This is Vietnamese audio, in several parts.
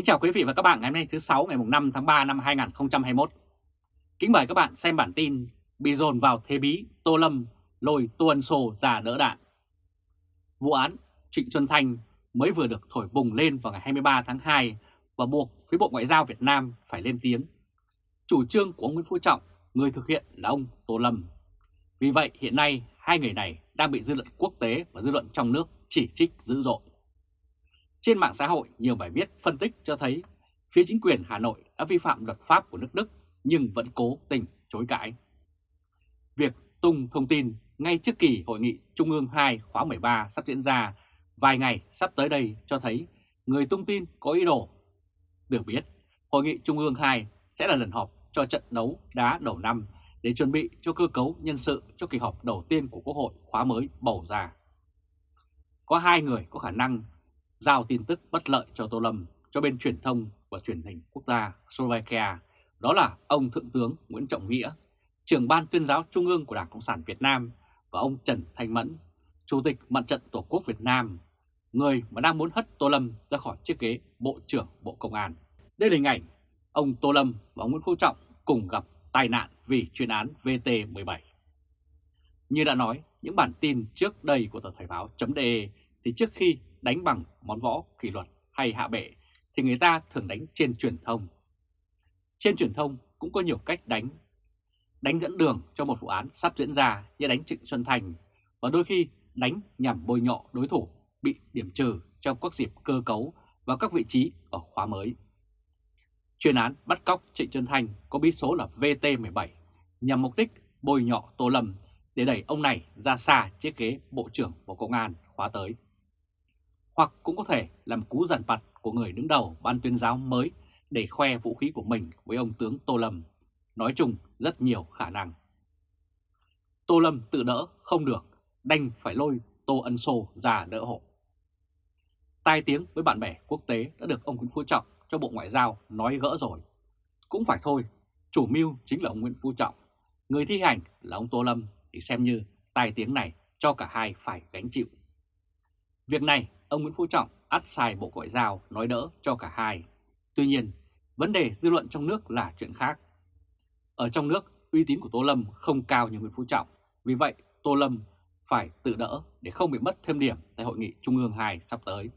Kính chào quý vị và các bạn ngày hôm nay thứ 6 ngày 5 tháng 3 năm 2021. Kính mời các bạn xem bản tin bị dồn vào thế bí Tô Lâm lôi tuần sổ già đỡ đạn. Vụ án Trịnh Xuân Thanh mới vừa được thổi bùng lên vào ngày 23 tháng 2 và buộc phía Bộ Ngoại giao Việt Nam phải lên tiếng. Chủ trương của ông Nguyễn Phú Trọng, người thực hiện là ông Tô Lâm. Vì vậy hiện nay hai người này đang bị dư luận quốc tế và dư luận trong nước chỉ trích dữ dội. Trên mạng xã hội, nhiều bài viết phân tích cho thấy phía chính quyền Hà Nội đã vi phạm luật pháp của nước Đức nhưng vẫn cố tình chối cãi. Việc tung thông tin ngay trước kỳ Hội nghị Trung ương 2 khóa 13 sắp diễn ra vài ngày sắp tới đây cho thấy người tung tin có ý đồ. Được biết, Hội nghị Trung ương 2 sẽ là lần họp cho trận đấu đá đầu năm để chuẩn bị cho cơ cấu nhân sự cho kỳ họp đầu tiên của Quốc hội khóa mới bầu ra. Có hai người có khả năng giao tin tức bất lợi cho Tô Lâm cho bên truyền thông và truyền hình quốc gia Slovakia, đó là ông Thượng tướng Nguyễn Trọng Nghĩa, trưởng ban tuyên giáo Trung ương của Đảng Cộng sản Việt Nam và ông Trần Thanh Mẫn, Chủ tịch Mặt trận Tổ quốc Việt Nam, người mà đang muốn hất Tô Lâm ra khỏi chiếc ghế Bộ trưởng Bộ Công an. Đây là hình ảnh ông Tô Lâm và ông Nguyễn Phú Trọng cùng gặp tai nạn vì chuyên án VT17. Như đã nói, những bản tin trước đây của tờ Thời báo.de thì trước khi đánh bằng món võ kỷ luật hay hạ bệ, thì người ta thường đánh trên truyền thông. Trên truyền thông cũng có nhiều cách đánh. Đánh dẫn đường cho một vụ án sắp diễn ra như đánh Trịnh Xuân Thành, và đôi khi đánh nhằm bôi nhọ đối thủ bị điểm trừ trong các dịp cơ cấu và các vị trí ở khóa mới. Chuyên án bắt cóc Trịnh Xuân Thành có bí số là VT17 nhằm mục đích bôi nhọ Tô Lâm để đẩy ông này ra xa chiếc ghế Bộ trưởng Bộ Công an khóa tới hoặc cũng có thể làm cú giàn vặt của người đứng đầu ban tuyên giáo mới để khoe vũ khí của mình với ông tướng Tô Lâm. Nói chung rất nhiều khả năng. Tô Lâm tự đỡ không được, đành phải lôi Tô Ân Sô ra đỡ hộ. Tai tiếng với bạn bè quốc tế đã được ông Nguyễn Phú Trọng cho Bộ Ngoại giao nói gỡ rồi. Cũng phải thôi, chủ mưu chính là ông Nguyễn Phú Trọng, người thi hành là ông Tô Lâm thì xem như tai tiếng này cho cả hai phải gánh chịu. Việc này ông Nguyễn Phú Trọng át xài Bộ Ngoại giao nói đỡ cho cả hai. Tuy nhiên, vấn đề dư luận trong nước là chuyện khác. Ở trong nước, uy tín của Tô Lâm không cao như Nguyễn Phú Trọng, vì vậy Tô Lâm phải tự đỡ để không bị mất thêm điểm tại Hội nghị Trung ương 2 sắp tới.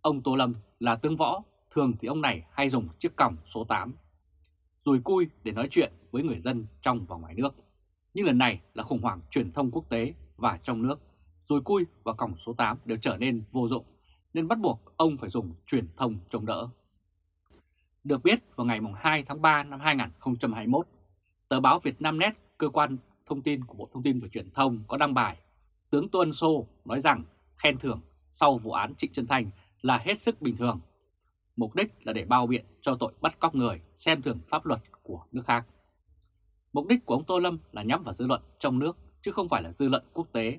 Ông Tô Lâm là tướng võ, thường thì ông này hay dùng chiếc còng số 8, rồi cui để nói chuyện với người dân trong và ngoài nước. Nhưng lần này là khủng hoảng truyền thông quốc tế và trong nước rồi cui và còng số 8 đều trở nên vô dụng, nên bắt buộc ông phải dùng truyền thông chống đỡ. Được biết, vào ngày 2 tháng 3 năm 2021, tờ báo Việt Nam Net, cơ quan thông tin của Bộ Thông tin và Truyền thông có đăng bài Tướng Tô Ân Sô nói rằng khen thưởng sau vụ án Trịnh Trân Thành là hết sức bình thường. Mục đích là để bao biện cho tội bắt cóc người xem thường pháp luật của nước khác. Mục đích của ông Tô Lâm là nhắm vào dư luận trong nước chứ không phải là dư luận quốc tế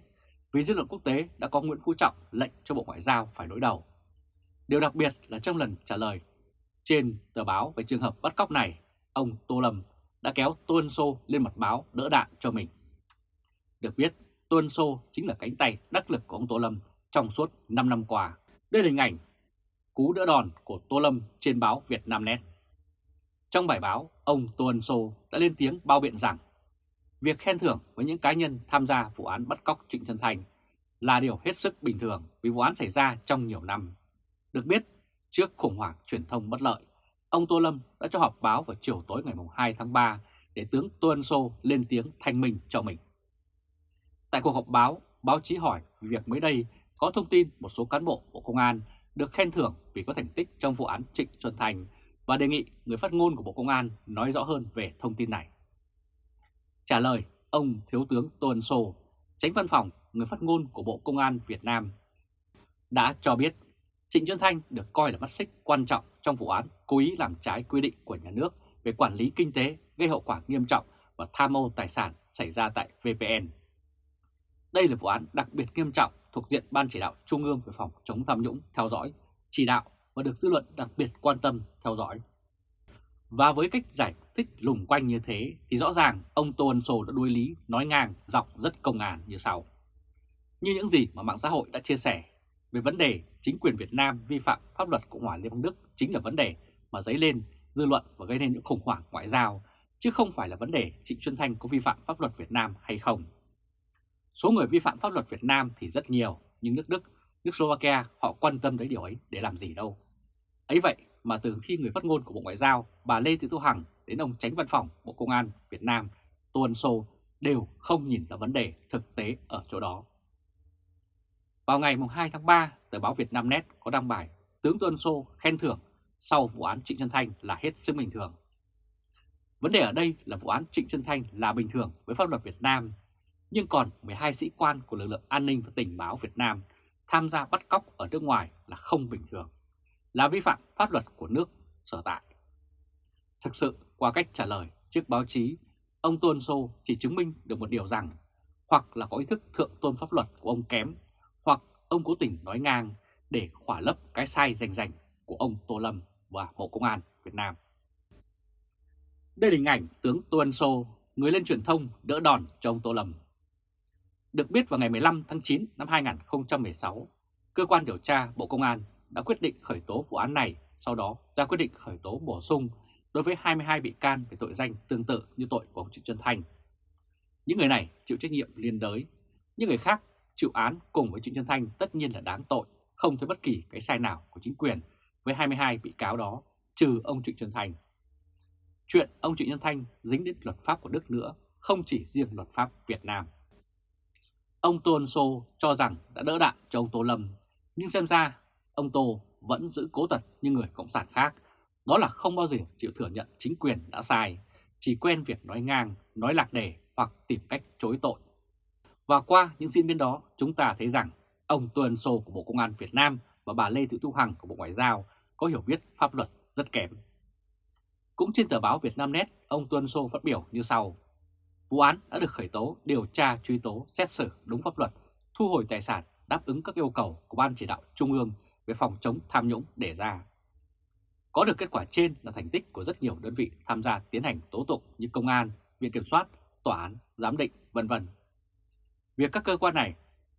vì dư luận quốc tế đã có Nguyễn Phú Trọng lệnh cho Bộ Ngoại giao phải đối đầu. Điều đặc biệt là trong lần trả lời trên tờ báo về trường hợp bắt cóc này, ông Tô Lâm đã kéo Tuân Sô lên mặt báo đỡ đạn cho mình. Được biết, Tuân Sô chính là cánh tay đắc lực của ông Tô Lâm trong suốt 5 năm qua. Đây là hình ảnh cú đỡ đòn của Tô Lâm trên báo Việt Nam Net. Trong bài báo, ông Tô Ân Sô đã lên tiếng bao biện rằng Việc khen thưởng với những cá nhân tham gia vụ án bắt cóc Trịnh Xuân Thành là điều hết sức bình thường vì vụ án xảy ra trong nhiều năm. Được biết, trước khủng hoảng truyền thông bất lợi, ông Tô Lâm đã cho họp báo vào chiều tối ngày 2 tháng 3 để tướng Tô Ân Sô lên tiếng thanh minh cho mình. Tại cuộc họp báo, báo chí hỏi việc mới đây có thông tin một số cán bộ Bộ Công an được khen thưởng vì có thành tích trong vụ án Trịnh Xuân Thành và đề nghị người phát ngôn của Bộ Công an nói rõ hơn về thông tin này. Trả lời, ông Thiếu tướng Tô Ân Sô, tránh văn phòng người phát ngôn của Bộ Công an Việt Nam, đã cho biết Trịnh Xuân Thanh được coi là mắt xích quan trọng trong vụ án cố ý làm trái quy định của nhà nước về quản lý kinh tế gây hậu quả nghiêm trọng và tham mô tài sản xảy ra tại VPN. Đây là vụ án đặc biệt nghiêm trọng thuộc diện Ban chỉ đạo Trung ương về phòng chống tham nhũng theo dõi, chỉ đạo và được dư luận đặc biệt quan tâm theo dõi. Và với cách giải thích lùng quanh như thế thì rõ ràng ông Tô Ân Sô đã đuôi lý nói ngang dọc rất công ngàn như sau. Như những gì mà mạng xã hội đã chia sẻ về vấn đề chính quyền Việt Nam vi phạm pháp luật Cộng hòa Liên bang Đức chính là vấn đề mà dấy lên dư luận và gây nên những khủng hoảng ngoại giao, chứ không phải là vấn đề Trịnh Xuân Thanh có vi phạm pháp luật Việt Nam hay không. Số người vi phạm pháp luật Việt Nam thì rất nhiều, nhưng nước Đức, nước Slovakia họ quan tâm tới điều ấy để làm gì đâu. Ấy vậy mà từ khi người phát ngôn của Bộ Ngoại giao bà Lê Thị Thu Hằng đến ông tránh văn phòng Bộ Công an Việt Nam Tô Ân Sô đều không nhìn ra vấn đề thực tế ở chỗ đó. Vào ngày 2 tháng 3, tờ báo Việt Nam Net có đăng bài Tướng Tô Ân Sô khen thưởng sau vụ án Trịnh Xuân Thanh là hết sức bình thường. Vấn đề ở đây là vụ án Trịnh Xuân Thanh là bình thường với pháp luật Việt Nam, nhưng còn 12 sĩ quan của lực lượng an ninh và tình báo Việt Nam tham gia bắt cóc ở nước ngoài là không bình thường, là vi phạm pháp luật của nước sở tại. Thực sự, qua cách trả lời trước báo chí, ông Tôn Sô chỉ chứng minh được một điều rằng hoặc là có ý thức thượng tôn pháp luật của ông kém, hoặc ông cố tình nói ngang để khỏa lấp cái sai rành rành của ông Tô Lâm và Bộ Công an Việt Nam. Đây là hình ảnh tướng Tô Ân Sô, người lên truyền thông đỡ đòn cho ông Tô Lâm. Được biết vào ngày 15 tháng 9 năm 2016, cơ quan điều tra Bộ Công an đã quyết định khởi tố vụ án này, sau đó ra quyết định khởi tố bổ sung đối với 22 bị can về tội danh tương tự như tội của ông Trịnh Xuân Thanh. Những người này chịu trách nhiệm liên đới, những người khác chịu án cùng với Trịnh Xuân Thanh tất nhiên là đáng tội, không thấy bất kỳ cái sai nào của chính quyền với 22 bị cáo đó, trừ ông Trịnh Xuân Thanh. Chuyện ông Trịnh Xuân Thanh dính đến luật pháp của Đức nữa, không chỉ riêng luật pháp Việt Nam. Ông Tôn Sô cho rằng đã đỡ đạn cho ông Tô Lâm, nhưng xem ra ông Tô vẫn giữ cố tật như người Cộng sản khác, đó là không bao giờ chịu thừa nhận chính quyền đã sai, chỉ quen việc nói ngang, nói lạc đề hoặc tìm cách chối tội. Và qua những diễn biến đó, chúng ta thấy rằng ông Tuần Sô của Bộ Công an Việt Nam và bà Lê Thị Thu Hằng của Bộ Ngoại giao có hiểu biết pháp luật rất kém. Cũng trên tờ báo Việt Nam Net, ông Tuân Sô phát biểu như sau. Vụ án đã được khởi tố, điều tra, truy tố, xét xử đúng pháp luật, thu hồi tài sản đáp ứng các yêu cầu của Ban chỉ đạo Trung ương về phòng chống tham nhũng đề ra. Có được kết quả trên là thành tích của rất nhiều đơn vị tham gia tiến hành tố tụng như công an, viện kiểm soát, tòa án, giám định, vân vân. Việc các cơ quan này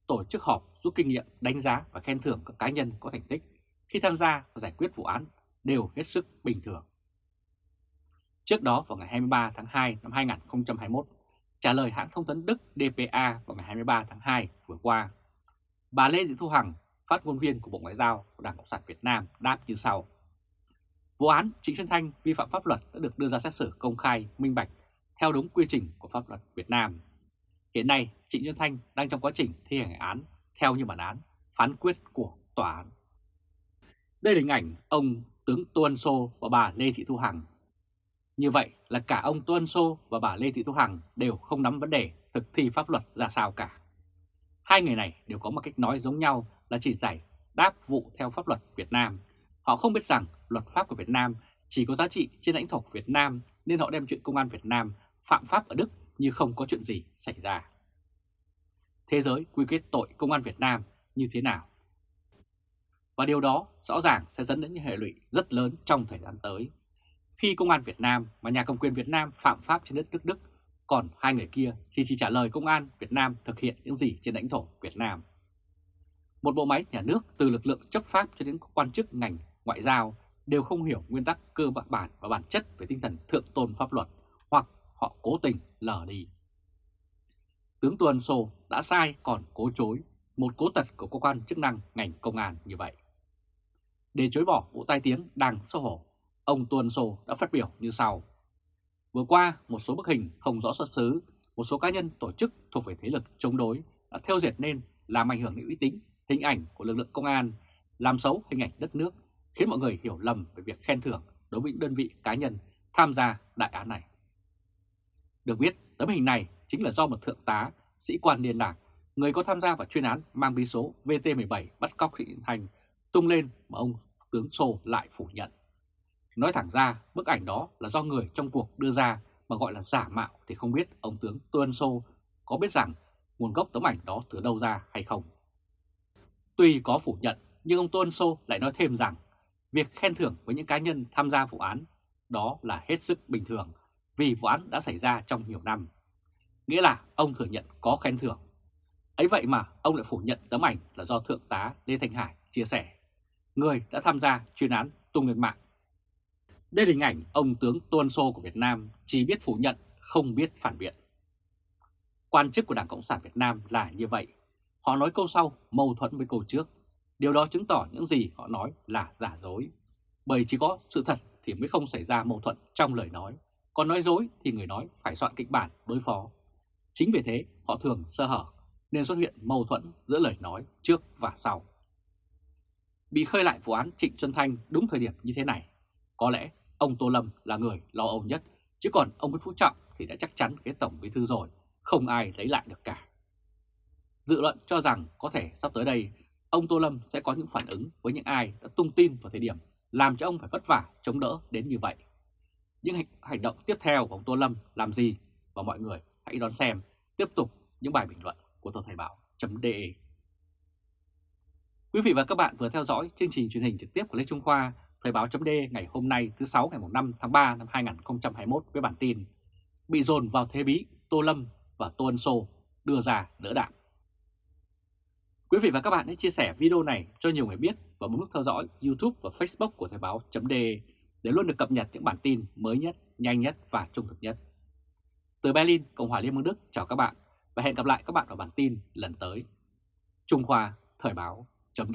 tổ chức họp rút kinh nghiệm, đánh giá và khen thưởng các cá nhân có thành tích khi tham gia và giải quyết vụ án đều hết sức bình thường. Trước đó vào ngày 23 tháng 2 năm 2021, trả lời hãng thông tấn Đức DPA vào ngày 23 tháng 2 vừa qua, bà Lê Thị Thu Hằng, phát ngôn viên của Bộ Ngoại giao của Đảng Cộng sản Việt Nam đáp như sau. Vụ án Trịnh Xuân Thanh vi phạm pháp luật đã được đưa ra xét xử công khai, minh bạch theo đúng quy trình của pháp luật Việt Nam. Hiện nay, Trịnh Xuân Thanh đang trong quá trình thi hành án theo như bản án, phán quyết của tòa án. Đây là hình ảnh ông tướng Tô Ân Sô và bà Lê Thị Thu Hằng. Như vậy là cả ông Tô Ân Sô và bà Lê Thị Thu Hằng đều không nắm vấn đề thực thi pháp luật ra sao cả. Hai người này đều có một cách nói giống nhau là chỉ giải đáp vụ theo pháp luật Việt Nam. Họ không biết rằng luật pháp của Việt Nam chỉ có giá trị trên lãnh thổ Việt Nam nên họ đem chuyện công an Việt Nam phạm pháp ở Đức như không có chuyện gì xảy ra. Thế giới quy kết tội công an Việt Nam như thế nào? Và điều đó rõ ràng sẽ dẫn đến những hệ lụy rất lớn trong thời gian tới. Khi công an Việt Nam và nhà cầm quyền Việt Nam phạm pháp trên đất nước Đức, còn hai người kia thì chỉ trả lời công an Việt Nam thực hiện những gì trên lãnh thổ Việt Nam. Một bộ máy nhà nước từ lực lượng chấp pháp cho đến quan chức ngành ngoại giao đều không hiểu nguyên tắc cơ bản và bản chất về tinh thần thượng tôn pháp luật hoặc họ cố tình lờ đi. Tướng Tuần Sô đã sai còn cố chối, một cố tật của cơ quan chức năng ngành công an như vậy. Để chối bỏ vụ tai tiếng đang xấu hổ, ông Tuần Sô đã phát biểu như sau. Vừa qua, một số bức hình không rõ xuất xứ, một số cá nhân tổ chức thuộc về thế lực chống đối đã theo dệt nên làm ảnh hưởng đến uy tín, hình ảnh của lực lượng công an, làm xấu hình ảnh đất nước, khiến mọi người hiểu lầm về việc khen thưởng đối với những đơn vị cá nhân tham gia đại án này. Được biết, tấm hình này chính là do một thượng tá, sĩ quan liên lạc, người có tham gia vào chuyên án mang bí số VT17 bắt cóc thị Thành tung lên mà ông tướng Sô lại phủ nhận. Nói thẳng ra, bức ảnh đó là do người trong cuộc đưa ra mà gọi là giả mạo thì không biết ông tướng Tuân Sô có biết rằng nguồn gốc tấm ảnh đó từ đâu ra hay không. Tuy có phủ nhận, nhưng ông Tuân Sô lại nói thêm rằng việc khen thưởng với những cá nhân tham gia vụ án đó là hết sức bình thường vì vụ án đã xảy ra trong nhiều năm. Nghĩa là ông thừa nhận có khen thưởng. Ấy vậy mà ông lại phủ nhận tấm ảnh là do Thượng tá Lê Thanh Hải chia sẻ, người đã tham gia chuyên án tung lên mạng. Đây là hình ảnh ông tướng Tuân Sô của Việt Nam chỉ biết phủ nhận, không biết phản biện. Quan chức của Đảng Cộng sản Việt Nam là như vậy. Họ nói câu sau mâu thuẫn với câu trước. Điều đó chứng tỏ những gì họ nói là giả dối. Bởi chỉ có sự thật thì mới không xảy ra mâu thuẫn trong lời nói. Còn nói dối thì người nói phải soạn kịch bản đối phó. Chính vì thế họ thường sơ hở nên xuất hiện mâu thuẫn giữa lời nói trước và sau. Bị khơi lại vụ án Trịnh Xuân Thanh đúng thời điểm như thế này, có lẽ ông Tô Lâm là người lo âu nhất, chứ còn ông Nguyễn Phú Trọng thì đã chắc chắn cái tổng bí thư rồi, không ai lấy lại được cả. Dự luận cho rằng có thể sắp tới đây, ông Tô Lâm sẽ có những phản ứng với những ai đã tung tin vào thời điểm làm cho ông phải vất vả chống đỡ đến như vậy. Những hành động tiếp theo của ông Tô Lâm làm gì và mọi người hãy đón xem tiếp tục những bài bình luận của tờ Thời báo.de. Quý vị và các bạn vừa theo dõi chương trình truyền hình trực tiếp của Lê Trung Khoa, Thời báo.de ngày hôm nay thứ 6 ngày 5 tháng 3 năm 2021 với bản tin Bị dồn vào thế bí Tô Lâm và Tô Ân Sô đưa ra đỡ đạn. Quý vị và các bạn hãy chia sẻ video này cho nhiều người biết và bấm nút theo dõi YouTube và Facebook của Thời báo.de để luôn được cập nhật những bản tin mới nhất, nhanh nhất và trung thực nhất. Từ Berlin, Cộng hòa Liên bang Đức chào các bạn và hẹn gặp lại các bạn ở bản tin lần tới. Trung Khoa Thời báo chấm